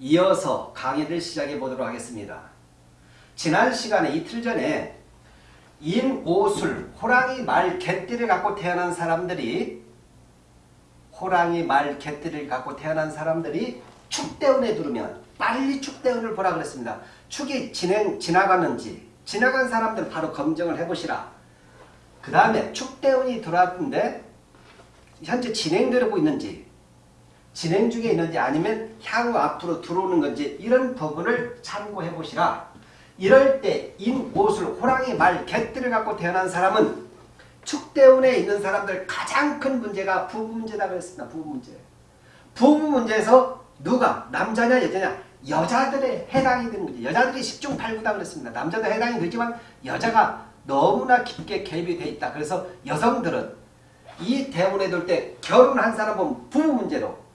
이어서 강의를 시작해 보도록 하겠습니다. 지난 시간에 이틀 전에 인오술, 호랑이 말 개띠를 갖고 태어난 사람들이 호랑이 말 개띠를 갖고 태어난 사람들이 축대운에 들으면 빨리 축대운을 보라 그랬습니다. 축이 진행, 지나가는지 지나간 사람들 바로 검증을 해보시라. 그 다음에 축대운이 들어왔는데 현재 진행되고 있는지 진행 중에 있는지 아니면 향후 앞으로 들어오는 건지 이런 부분을 참고해 보시라. 이럴 때 인 옷을 호랑이 말 개띠를 갖고 태어난 사람은 축대운에 있는 사람들 가장 큰 문제가 부부 문제다 그랬습니다. 부부 문제. 부부 문제에서 누가 남자냐 여자냐 여자들의 해당이 되는 거죠. 여자들이 10중 8구다 그랬습니다. 남자도 해당이 되지만 여자가 너무나 깊게 개입이 돼 있다. 그래서 여성들은 이 대운에 둘때 결혼한 사람은 부부 문제로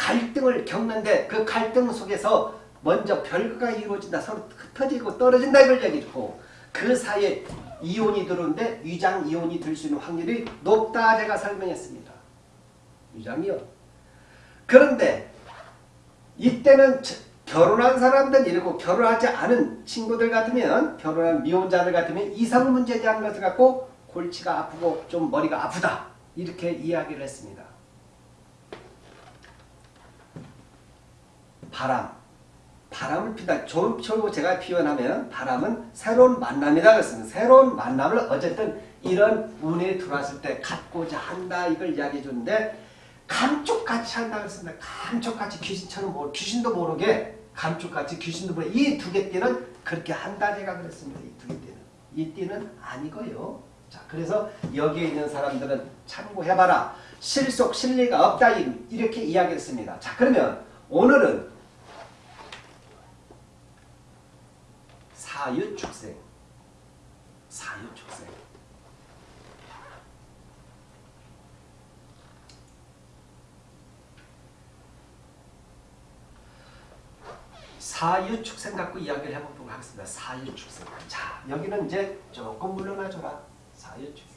갈등을 겪는데 그 갈등 속에서 먼저 별거가 이루어진다. 서로 흩어지고 떨어진다 이걸 얘기했고 그 사이에 이혼이 들어오는데 위장 이혼이 될수 있는 확률이 높다 제가 설명했습니다. 위장이요. 그런데 이때는 결혼한 사람들 이러고 결혼하지 않은 친구들 같으면 결혼한 미혼자들 같으면 이성 문제에 대한 것을 갖고 골치가 아프고 좀 머리가 아프다 이렇게 이야기를 했습니다. 바람 바람을 핀다. 좀처럼 제가 표현하면 바람은 새로운 만남이다 그랬습니다. 새로운 만남을 어쨌든 이런 운에 들어왔을 때 갖고자 한다 이걸 이야기해 줬는데 감쪽같이 한다 그랬습니다. 감쪽같이 귀신처럼 모르, 귀신도 모르게 감쪽같이 귀신도 모르게 이 두 개 띠는 그렇게 한다 제가 그랬습니다. 이 두 개 띠는. 이 띠는 아니고요. 자 그래서 여기에 있는 사람들은 참고해봐라. 실속 실리가 없다 이렇게 이야기했습니다. 자 그러면 오늘은 사유축생. 사유축생. 사유축생 갖고 이야기를 해보도록 하겠습니다. 사유축생. 자 여기는 이제 조금 물러나줘라. 사유축생.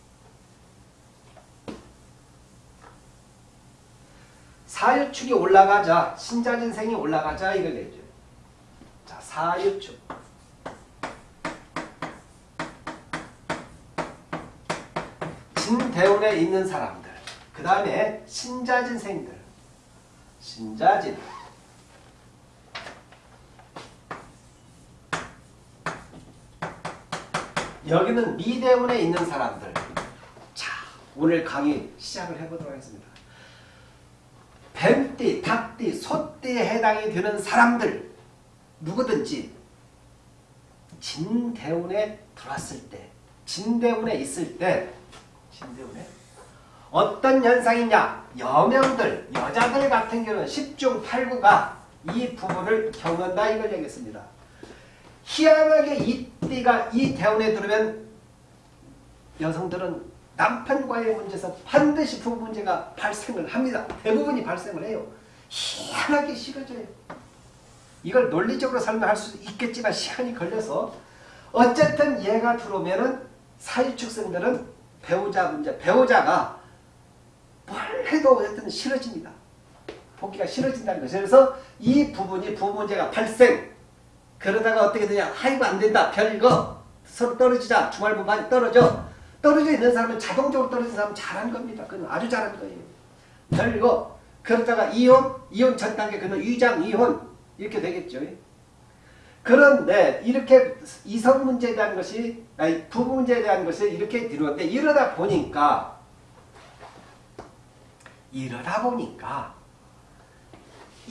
사유축이 올라가자. 신자진생이 올라가자. 이걸 얘기죠. 자 사유축 진대운에 있는 사람들 그 다음에 신자진생들. 신자진. 여기는 미대운에 있는 사람들. 자 오늘 강의 시작을 해보도록 하겠습니다. 뱀띠, 닭띠, 소띠에 해당이 되는 사람들 누구든지 진대운에 들어왔을 때 진대운에 있을 때 신대운에 어떤 현상이냐 여명들 여자들 같은 경우는 10중 8구가 이 부분을 겪는다 이걸 얘기했습니다. 희한하게 이 띠가 이 대운에 들으면 여성들은 남편과의 문제에서 반드시 부부 문제가 발생을 합니다. 대부분이 발생을 해요. 희한하게 싫어져요. 이걸 논리적으로 설명할 수 있겠지만 시간이 걸려서 어쨌든 얘가 들어오면은 사유축생들은 배우자 문제, 배우자가 뭘 해도 어쨌든 싫어집니다. 보기가 싫어진다는 거죠. 그래서 이 부분이 부부 문제가 발생. 그러다가 어떻게 되냐. 아이고 안 된다. 별거. 서로 떨어지자. 주말부 많이 떨어져. 떨어져 있는 사람은 자동적으로 떨어진 사람은 잘한 겁니다. 그건 아주 잘한 거예요. 별거. 그러다가 이혼, 이혼 전 단계, 그는 위장 이혼 이렇게 되겠죠. 그런데 이렇게 이성 문제에 대한 것이 아니 부부 문제에 대한 것이 이렇게 들어왔는데 이러다 보니까 이러다 보니까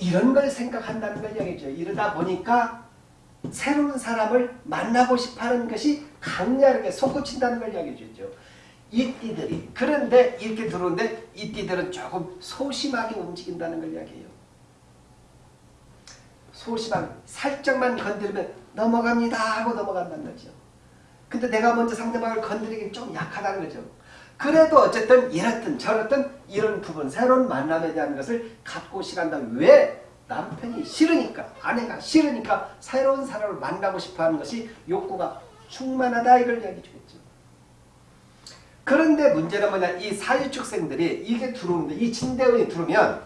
이런 걸 생각한다는 걸 얘기죠. 이러다 보니까 새로운 사람을 만나고 싶어하는 것이 강렬하게 솟구친다는 걸 이야기해 주죠. 이 띠들이 그런데 이렇게 들어오는데 이 띠들은 조금 소심하게 움직인다는 걸 이야기해요. 소심한 살짝만 건드리면 넘어갑니다 하고 넘어간다는 거죠. 근데 내가 먼저 상대방을 건드리기 좀 약하다는 거죠. 그래도 어쨌든 이렇든 저렇든 이런 부분 새로운 만남에 대한 것을 갖고 시간다. 왜? 남편이 싫으니까 아내가 싫으니까 새로운 사람을 만나고 싶어하는 것이 욕구가 충만하다 이걸 이야기해 주겠죠. 그런데 문제는 뭐냐 이 사유축생들이 이게 들어오는데 이 진대운이 들어오면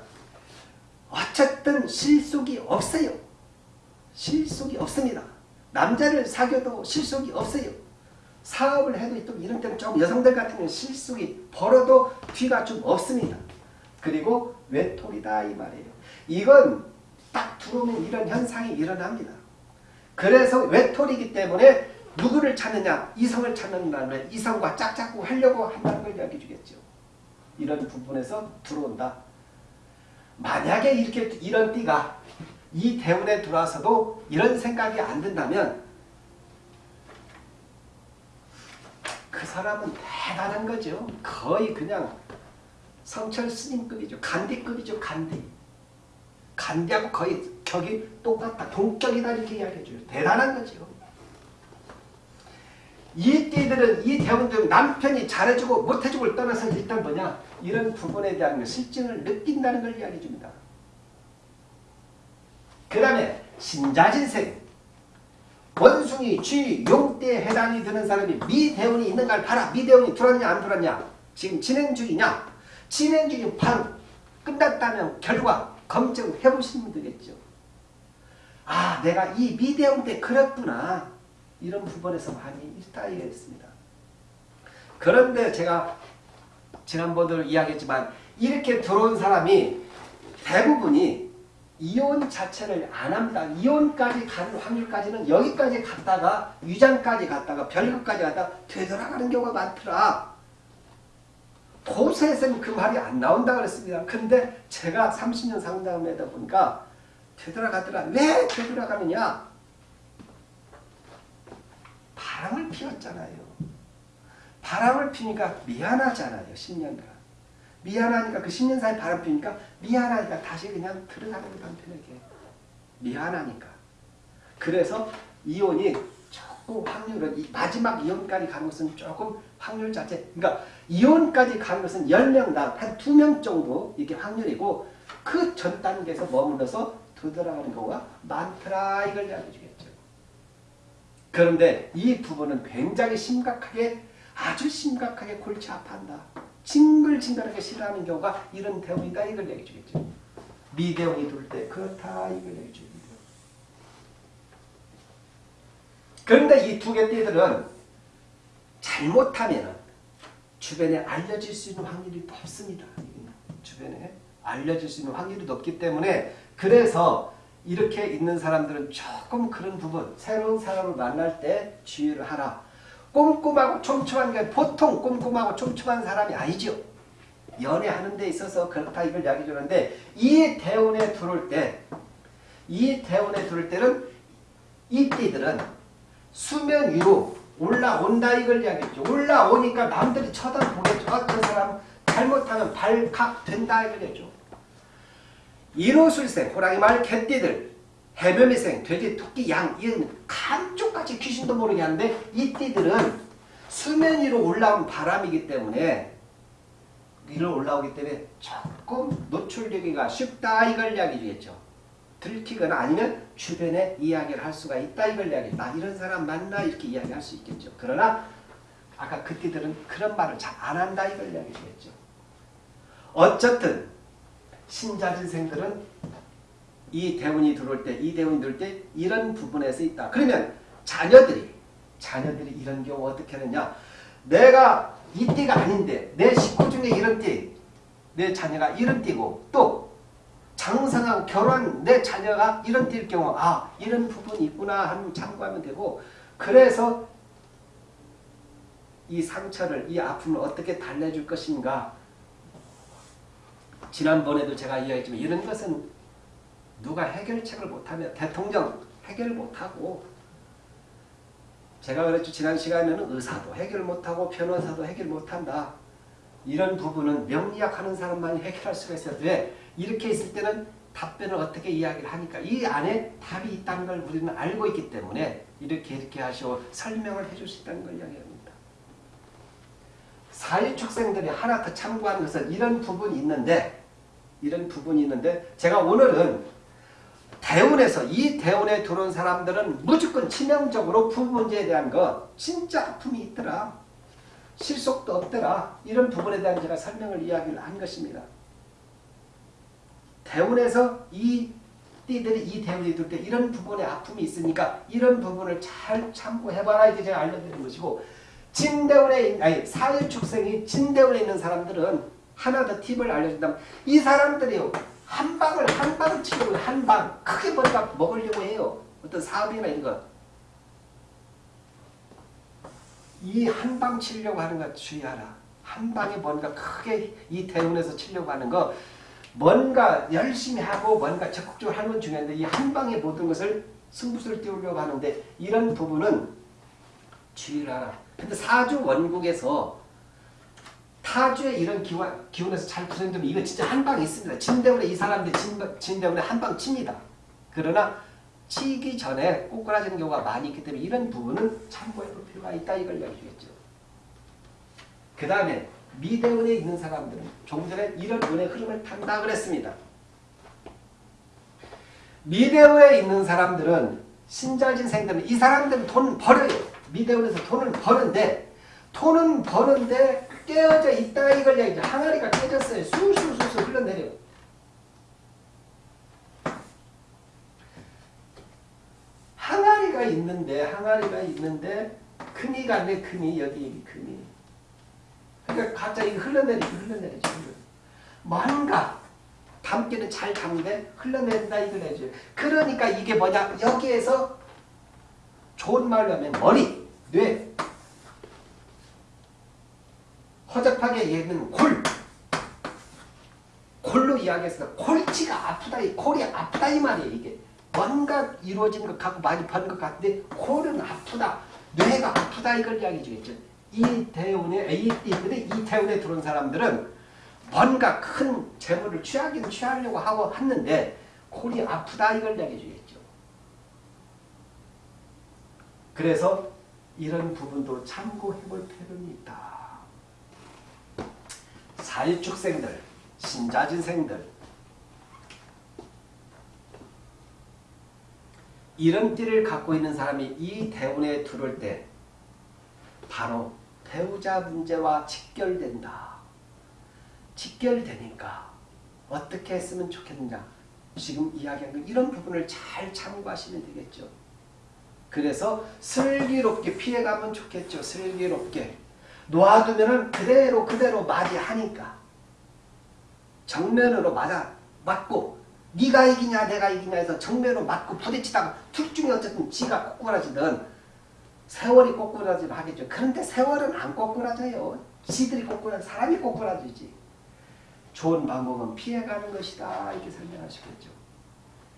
어쨌든 실속이 없어요. 실속이 없습니다. 남자를 사귀어도 실속이 없어요. 사업을 해도 또 이런 때는 좀 여성들 같은 경우는 실속이 벌어도 뒤가 좀 없습니다. 그리고 외톨이다 이 말이에요. 이건 딱 들어오면 이런 현상이 일어납니다. 그래서 외톨이기 때문에 누구를 찾느냐? 이성을 찾는다면 이성과 짝짝꿍 하려고 한다는 걸 이야기해 주겠죠. 이런 부분에서 들어온다. 만약에 이렇게 이런 띠가 이 대운에 들어와서도 이런 생각이 안 든다면 그 사람은 대단한 거죠. 거의 그냥 성철 스님급이죠. 간디급이죠. 간디. 간디하고 거의 격이 똑같다. 동격이다 이렇게 이야기해줘요. 대단한 거죠. 이 띠들은 이 대운들 남편이 잘해주고 못해주고를 떠나서 일단 뭐냐 이런 부분에 대한 실증을 느낀다는 걸 이야기해 줍니다. 그 다음에 신자진생 원숭이, 쥐, 용대에 해당이 되는 사람이 미대운이 있는가를 봐라. 미대운이 들었냐 안 들었냐 지금 진행 중이냐 진행 중인 바로 끝났다면 결과 검증해 보시면 되겠죠. 아 내가 이 미대운 때 그랬구나 이런 부분에서 많이 일타이했습니다. 그런데 제가 지난번에도 이야기했지만 이렇게 들어온 사람이 대부분이 이혼 자체를 안 합니다. 이혼까지 가는 확률까지는 여기까지 갔다가 위장까지 갔다가 별것까지 갔다가 되돌아가는 경우가 많더라. 도세에서는 그 말이 안 나온다 그랬습니다. 근데 제가 30년 상담하다 보니까 되돌아가더라. 왜 되돌아가느냐? 바람을 피웠잖아요. 바람을 피니까 미안하잖아요. 10년간. 미안하니까 그 10년 사이 바람 피니까 미안하니까 다시 그냥 거 남편에게. 미안하니까. 그래서 이혼이 조금 확률은 마지막 이혼까지 가는 것은 조금 확률 자체 그러니까 이혼까지 가는 것은 10명당 한 2명 정도 이게 확률이고 그 전 단계에서 머물러서 되돌아가는 경우가 많더라 이걸 이야기해 주겠죠. 그런데 이 부분은 굉장히 심각하게 아주 심각하게 골치 아파한다. 징글징글하게 싫어하는 경우가 이런 대운이다 이걸 얘기해 주겠죠. 미대운이 돌때 그렇다 이걸 얘기해 주겠죠. 그런데 이 두 개 띠들은 잘못하면 주변에 알려질 수 있는 확률이 높습니다. 주변에 알려질 수 있는 확률이 높기 때문에 그래서 이렇게 있는 사람들은 조금 그런 부분 새로운 사람을 만날 때 주의를 하라. 꼼꼼하고 촘촘한 게 보통 꼼꼼하고 촘촘한 사람이 아니죠. 연애하는 데 있어서 그렇다 이걸 이야기 주는데 이 대운에 들어올 때 이 대운에 들어올 때는 이 띠들은 수면 위로 올라온다 이걸 이야기했죠. 올라오니까 남들이 쳐다보겠죠. 어떤 사람 잘못하면 발각된다 이걸 했죠. 인호술생, 호랑이 말, 개띠들, 해변미생, 돼지, 토끼, 양 이런 감쪽같이 귀신도 모르게 하는데 이 띠들은 수면 위로 올라온 바람이기 때문에 위로 올라오기 때문에 조금 노출되기가 쉽다 이걸 이야기 주겠죠. 들키거나 아니면 주변에 이야기를 할 수가 있다 이걸 이야기 나 이런 사람 만나 이렇게 이야기할 수 있겠죠. 그러나 아까 그 띠들은 그런 말을 잘 안 한다 이걸 이야기 주겠죠. 어쨌든 신자진생들은 이 대운이 들어올 때, 이 대운이 들어올 때 이런 부분에서 있다. 그러면 자녀들이 자녀들이 이런 경우 어떻게 하느냐? 내가 이 띠가 아닌데 내 식구 중에 이런 띠, 내 자녀가 이런 띠고 또 장성하고 결혼 내 자녀가 이런 띠일 경우 아 이런 부분이 있구나 하는 참고하면 되고 그래서 이 상처를 이 아픔을 어떻게 달래줄 것인가 지난번에도 제가 이야기했지만 이런 것은 누가 해결책을 못하면 대통령 해결 못하고 제가 그랬죠. 지난 시간에는 의사도 해결 못하고 변호사도 해결 못한다. 이런 부분은 명리학하는 사람만이 해결할 수가 있어요. 왜? 이렇게 있을 때는 답변을 어떻게 이야기를 하니까 이 안에 답이 있다는 걸 우리는 알고 있기 때문에 이렇게 이렇게 하시고 설명을 해줄 수 있다는 걸 이야기합니다. 사회축생들이 하나 더 참고하는 것은 이런 부분이 있는데 이런 부분이 있는데 제가 오늘은 대운에서 이 대운에 들어온 사람들은 무조건 치명적으로 부부 문제에 대한 거 진짜 아픔이 있더라. 실속도 없더라. 이런 부분에 대한 제가 설명을 이야기를 한 것입니다. 대운에서 이 띠들이 이 대운이 들 때 이런 부분에 아픔이 있으니까 이런 부분을 잘 참고해봐라 이게 제가 알려드리는 것이고 진대운에 있- 아니 사일축생이 진대운에 있는 사람들은 하나 더 팁을 알려준다면 이 사람들이 요 한 방을 한 방을 치려고 한방 크게 뭔가 먹으려고 해요 어떤 사업이나 이런 거 이 한 방 치려고 하는 거 주의하라. 한 방에 뭔가 크게 이 대운에서 치려고 하는 거 뭔가 열심히 하고 뭔가 적극적으로 하는 건 중요한데 이 한 방에 모든 것을 승부수를 띄우려고 하는데 이런 부분은 주의를 하라. 근데 사주 원국에서 타주의 이런 기운, 기운에서 잘 구성되면 이거 진짜 한방 있습니다. 진대운에 이 사람들이 진, 진대운에 한방 칩니다. 그러나 치기 전에 꼬꾸라지는 경우가 많이 있기 때문에 이런 부분은 참고해 볼 필요가 있다 이걸 이야기했죠. 그 다음에 미대운에 있는 사람들은 조금 전에 이런 운의 흐름을 탄다 그랬습니다. 미대운에 있는 사람들은 신자진생들은 이 사람들은 돈 벌어요. 미대운에서 돈을 버는데 돈은 버는데 깨어져 있다 이걸 이야기죠. 항아리가 깨졌어요. 술술술술 흘러내려요. 항아리가 있는데 항아리가 있는데 큰이가 내 큰이 여기 큰이 그러니까 갑자기 흘러내리지 흘러내리지 뭔가 담기는 잘 담는데 흘러내린다 이걸 해줘요 그러니까 이게 뭐냐 여기에서 좋은 말로 하면 머리 뇌 허접하게 얘기는 골 골로 이야기해서 골치가 아프다 이 골이 아프다 이 말이에요 이게 뭔가 이루어진 것 같고 많이 버는 것 같은데 골은 아프다. 뇌가 아프다 이걸 이야기 주겠죠. 이 대운에 이 띠들이 이 대운에 들어온 사람들은 뭔가 큰 재물을 취하긴 취하려고 하고 했는데 골이 아프다 이걸 이야기 주겠죠. 그래서 이런 부분도 참고해 볼 필요는 있다. 사일축생들, 신자진생들 이런 띠를 갖고 있는 사람이 이 대운에 들어올 때 바로 배우자 문제와 직결된다. 직결되니까 어떻게 했으면 좋겠느냐. 지금 이야기한 건 이런 부분을 잘 참고하시면 되겠죠. 그래서 슬기롭게 피해가면 좋겠죠. 슬기롭게. 놓아두면 그대로 그대로 맞이하니까. 정면으로 맞아 맞고 네가 이기냐 내가 이기냐 해서 정면으로 맞고 부딪히다가 둘 중에 어쨌든 지가 꼬꾸라지든 세월이 꼬꾸라지를 하겠죠. 그런데 세월은 안 꼬꾸라져요. 지들이 꼬꾸라 사람이 꼬꾸라지지. 좋은 방법은 피해가는 것이다. 이렇게 설명하시겠죠.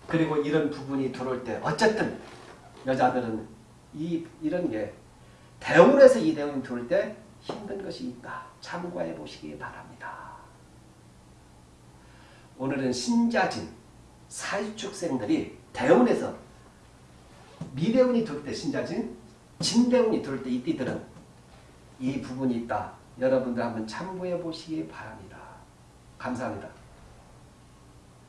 그리고 이런 부분이 들어올 때 어쨌든 여자들은 이 이런 게 대운에서 이 대운이 들어올 때 힘든 것이 있다. 참고해 보시기 바랍니다. 오늘은 신자진 사유축생들이 대운에서 미대운이 들을 때 신자진, 진대운이 들을 때이 띠들은 이 부분이 있다. 여러분들 한번 참고해 보시기 바랍니다. 감사합니다.